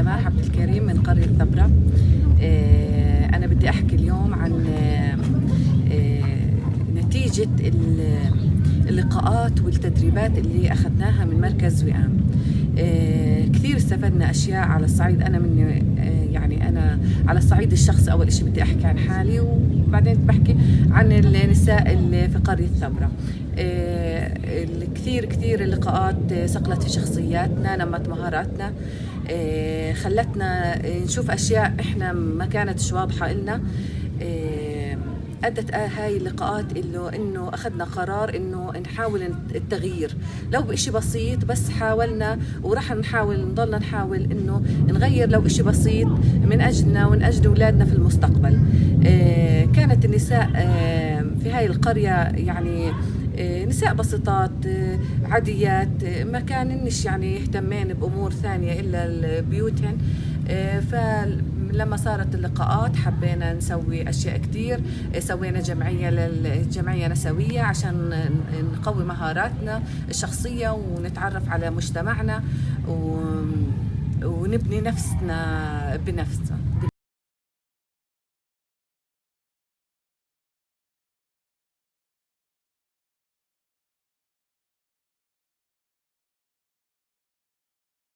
سماح عبد الكريم من قرية ثبرة. آه، أنا بدي أحكي اليوم عن آه، آه، نتيجة ال- اللقاءات والتدريبات اللي أخذناها من مركز وئام. كثير استفدنا أشياء على الصعيد. أنا من يعني أنا على الصعيد الشخصي أول شيء بدي أحكي عن حالي وبعدين بحكي عن النساء اللي في قرية ثبرة. كثير كثير اللقاءات صقلت في شخصياتنا نمت مهاراتنا. آه، خلتنا نشوف أشياء إحنا ما كانتش واضحة إلنا. آه، أدت آه هاي اللقاءات إنه إنه أخذنا قرار إنه نحاول التغيير. لو بإشي بسيط بس حاولنا وراح نحاول نضلنا نحاول إنه نغير لو إشي بسيط من أجلنا ومن أجل أولادنا في المستقبل. آه، كانت النساء في هاي القرية يعني نساء بسيطات آه، عاديات آه، ما كاننش يعني يهتمين بأمور ثانية إلا بيوتهن آه، فلما صارت اللقاءات حبينا نسوي أشياء كتير. آه، سوينا جمعية للجمعية نسوية عشان نقوي مهاراتنا الشخصية ونتعرف على مجتمعنا ونبني نفسنا بنفسنا